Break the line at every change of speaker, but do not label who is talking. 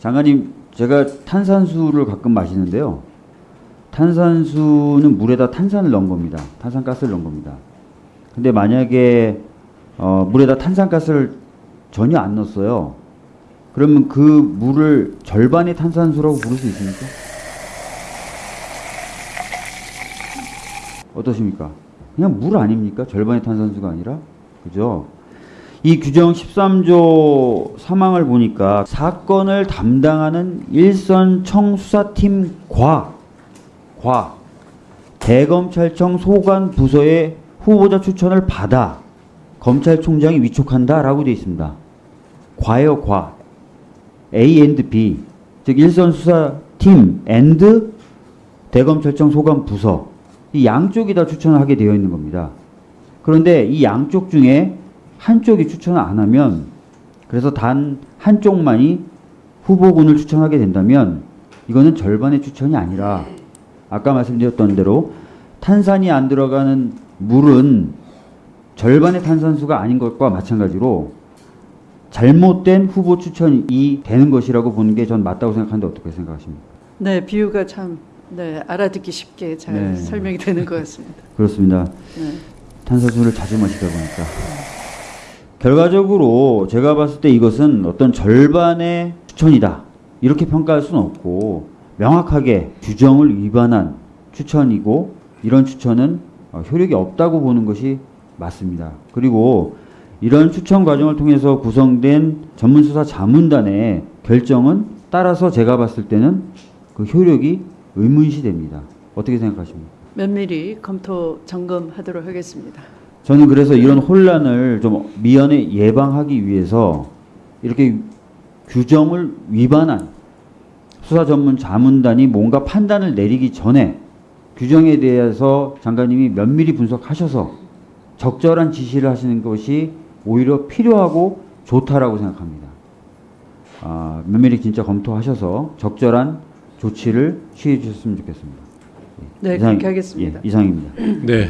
장관님, 제가 탄산수를 가끔 마시는데요. 탄산수는 물에다 탄산을 넣은 겁니다. 탄산가스를 넣은 겁니다. 근데 만약에 어, 물에다 탄산가스를 전혀 안 넣었어요. 그러면 그 물을 절반의 탄산수라고 부를 수 있습니까? 어떠십니까? 그냥 물 아닙니까? 절반의 탄산수가 아니라? 그죠? 이 규정 13조 3항을 보니까 사건을 담당하는 일선 청수사팀 과, 과, 대검찰청 소관 부서의 후보자 추천을 받아 검찰총장이 위촉한다 라고 되어 있습니다. 과요 과. A and B. 즉 일선 수사팀 and 대검찰청 소관 부서 이 양쪽이 다 추천을 하게 되어 있는 겁니다. 그런데 이 양쪽 중에 한쪽이 추천을 안 하면 그래서 단 한쪽만이 후보군을 추천하게 된다면 이거는 절반의 추천이 아니라 아까 말씀드렸던 대로 탄산이 안 들어가는 물은 절반의 탄산수가 아닌 것과 마찬가지로 잘못된 후보 추천이 되는 것이라고 보는 게 전 맞다고 생각하는데 어떻게 생각하십니까?
네, 비유가 참 네, 알아듣기 쉽게 잘
네.
설명이 되는 것 같습니다.
그렇습니다.
네.
탄산수를 자주 마시다 보니까 결과적으로 제가 봤을 때 이것은 어떤 절반의 추천이다 이렇게 평가할 수는 없고 명확하게 규정을 위반한 추천이고 이런 추천은 어, 효력이 없다고 보는 것이 맞습니다. 그리고 이런 추천 과정을 통해서 구성된 전문수사 자문단의 결정은 따라서 제가 봤을 때는 그 효력이 의문시 됩니다. 어떻게 생각하십니까?
면밀히 검토 점검하도록 하겠습니다.
저는 그래서 이런 혼란을 좀 미연에 예방하기 위해서 이렇게 규정을 위반한 수사 전문 자문단이 뭔가 판단을 내리기 전에 규정에 대해서 장관님이 면밀히 분석하셔서 적절한 지시를 하시는 것이 오히려 필요하고 좋다라고 생각합니다. 아, 면밀히 진짜 검토하셔서 적절한 조치를 취해 주셨으면 좋겠습니다.
네,
이상-
그렇게 하겠습니다.
예, 이상입니다.
네,